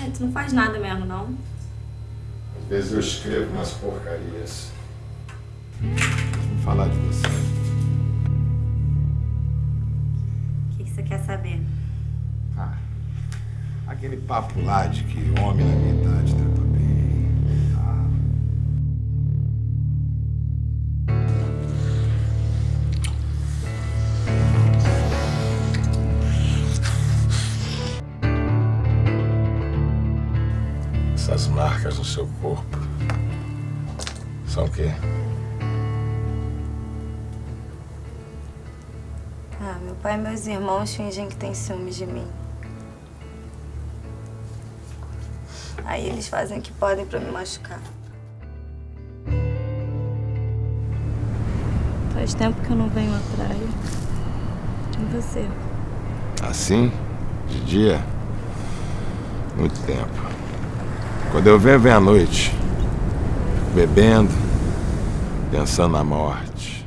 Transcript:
É, tu não faz nada mesmo, não? Às vezes eu escrevo umas porcarias. Vamos falar de você. O que, que você quer saber? Ah, aquele papo lá de que homem Essas marcas no seu corpo são o quê? Ah, meu pai e meus irmãos fingem que têm ciúmes de mim. Aí eles fazem o que podem pra me machucar. Faz tempo que eu não venho à praia. De você. Assim? De dia? Muito tempo. Quando eu venho, vem à noite. Bebendo, pensando na morte.